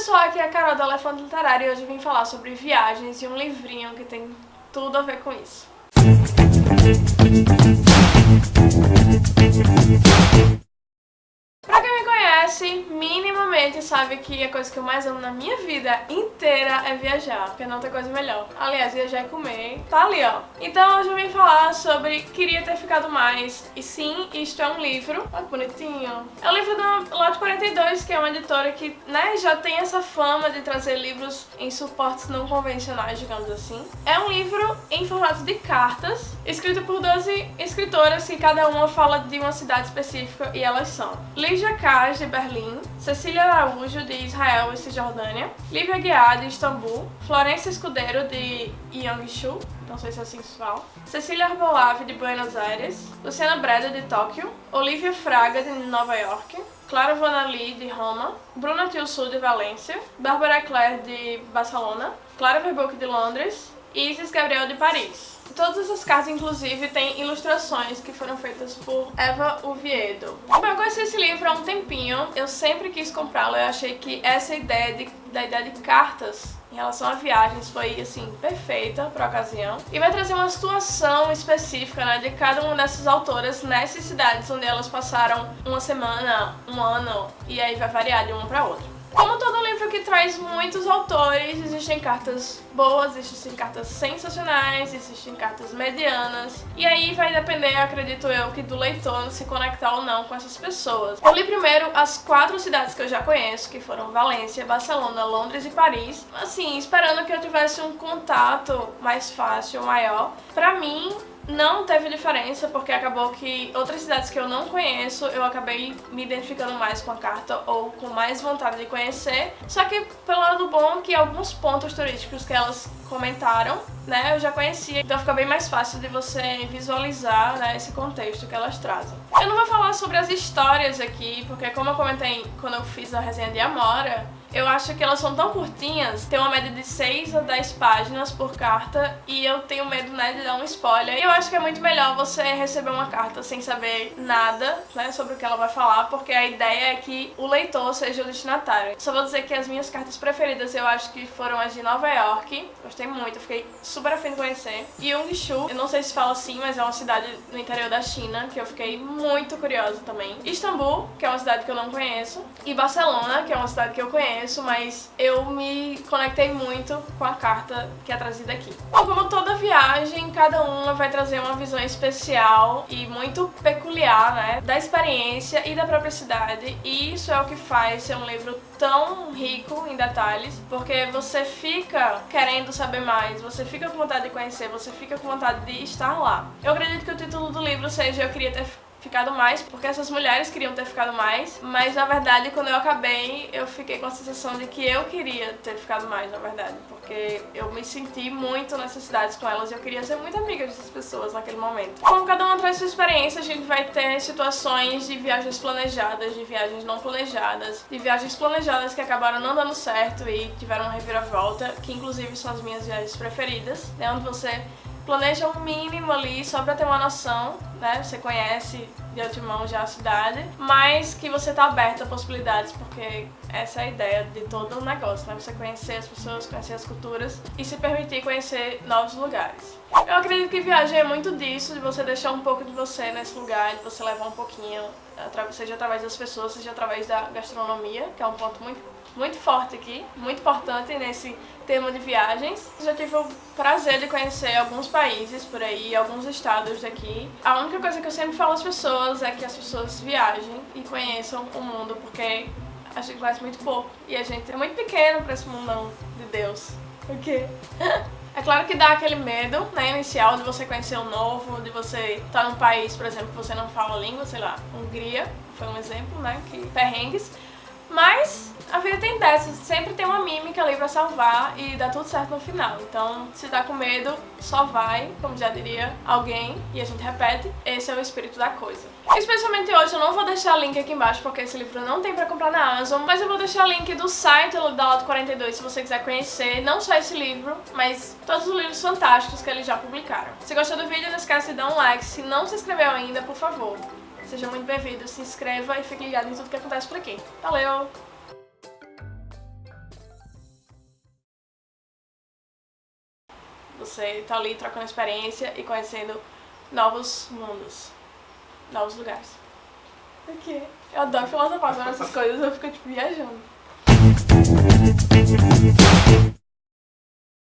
pessoal, aqui é a Carol do Elefante Literário e hoje vim falar sobre viagens e um livrinho que tem tudo a ver com isso. Conhece, minimamente sabe que a coisa que eu mais amo na minha vida inteira é viajar, porque não tem coisa melhor. Aliás, viajar e comer, tá ali, ó. Então hoje eu vim falar sobre Queria Ter Ficado Mais. E sim, isto é um livro, olha que bonitinho. É um livro da Lote 42, que é uma editora que, né, já tem essa fama de trazer livros em suportes não convencionais, digamos assim. É um livro em formato de cartas, escrito por 12 escritoras que cada uma fala de uma cidade específica e elas são Lígia Kaz, de Berlim, Cecília Araújo, de Israel e Cisjordânia, Lívia Guiar, de Istambul, Florença Escudeiro, de Yangshu, não sei se é assim que se fala, Cecília Arbolave, de Buenos Aires, Luciana Breda, de Tóquio, Olivia Fraga, de Nova York, Clara Vanali, de Roma, Bruna Tilsul, de Valência, Bárbara Claire, de Barcelona, Clara Verbuck, de Londres e Isis Gabriel, de Paris. Todas essas cartas, inclusive, têm ilustrações que foram feitas por Eva Oviedo. Eu conheci esse livro há um tempinho, eu sempre quis comprá-lo, eu achei que essa ideia de, da ideia de cartas em relação a viagens foi, assim, perfeita para a ocasião. E vai trazer uma situação específica, né, de cada uma dessas autoras nessas cidades onde elas passaram uma semana, um ano, e aí vai variar de uma para outra. Que traz muitos autores, existem cartas boas, existem cartas sensacionais, existem cartas medianas. E aí vai depender, acredito eu, que do leitor se conectar ou não com essas pessoas. Eu li primeiro as quatro cidades que eu já conheço, que foram Valência, Barcelona, Londres e Paris. Assim, esperando que eu tivesse um contato mais fácil, maior. Pra mim, não teve diferença, porque acabou que outras cidades que eu não conheço, eu acabei me identificando mais com a carta ou com mais vontade de conhecer. Só que pelo lado bom que alguns pontos turísticos que elas comentaram, né, eu já conhecia. Então fica bem mais fácil de você visualizar né, esse contexto que elas trazem. Eu não vou falar sobre as histórias aqui, porque como eu comentei quando eu fiz a resenha de Amora, eu acho que elas são tão curtinhas, tem uma média de 6 a 10 páginas por carta e eu tenho medo, né, de dar um spoiler. E eu acho que é muito melhor você receber uma carta sem saber nada, né, sobre o que ela vai falar, porque a ideia é que o leitor seja o destinatário. Só vou dizer que as minhas cartas preferidas eu acho que foram as de Nova York, gostei muito, fiquei super afim de conhecer. E eu não sei se fala assim, mas é uma cidade no interior da China, que eu fiquei muito curiosa também. Istambul, que é uma cidade que eu não conheço, e Barcelona, que é uma cidade que eu conheço, mas eu me conectei muito com a carta que é trazida aqui. Bom, como toda viagem, cada uma vai trazer uma visão especial e muito peculiar, né, da experiência e da própria cidade, e isso é o que faz ser um livro tão rico em detalhes, porque você fica querendo saber mais, você fica com vontade de conhecer, você fica com vontade de estar lá. Eu acredito que o título do livro seja Eu Queria Ter ficado mais, porque essas mulheres queriam ter ficado mais, mas na verdade quando eu acabei eu fiquei com a sensação de que eu queria ter ficado mais, na verdade, porque eu me senti muito nessas cidades com elas e eu queria ser muito amiga dessas pessoas naquele momento. Como cada uma traz sua experiência, a gente vai ter situações de viagens planejadas, de viagens não planejadas, de viagens planejadas que acabaram não dando certo e tiveram uma reviravolta, que inclusive são as minhas viagens preferidas, né, onde você planeja o um mínimo ali só pra ter uma noção, né? Você conhece de antemão já a cidade, mas que você tá aberto a possibilidades, porque essa é a ideia de todo o negócio, né? Você conhecer as pessoas, conhecer as culturas e se permitir conhecer novos lugares. Eu acredito que viagem é muito disso, de você deixar um pouco de você nesse lugar, de você levar um pouquinho, seja através das pessoas, seja através da gastronomia, que é um ponto muito, muito forte aqui, muito importante nesse tema de viagens. Já tive o prazer de conhecer alguns países por aí, alguns estados daqui. A única coisa que eu sempre falo às pessoas é que as pessoas viajem e conheçam o mundo, porque a gente conhece muito pouco e a gente é muito pequeno para esse mundão de Deus. O quê? É claro que dá aquele medo, né, inicial de você conhecer o novo, de você estar num país, por exemplo, que você não fala a língua, sei lá, Hungria, foi um exemplo, né, que perrengues. Mas a vida tem dessas, sempre tem uma mímica ali pra salvar e dá tudo certo no final. Então, se tá com medo, só vai, como já diria alguém, e a gente repete, esse é o espírito da coisa. Especialmente hoje, eu não vou deixar link aqui embaixo, porque esse livro não tem pra comprar na Amazon, mas eu vou deixar link do site da Loto 42, se você quiser conhecer, não só esse livro, mas todos os livros fantásticos que eles já publicaram. Se gostou do vídeo, não esquece de dar um like, se não se inscreveu ainda, por favor, Seja muito bem-vindo, se inscreva e fique ligado em tudo que acontece por aqui. Valeu! Você tá ali trocando experiência e conhecendo novos mundos, novos lugares. O quê? Eu adoro filosofar sobre essas coisas, eu fico tipo viajando.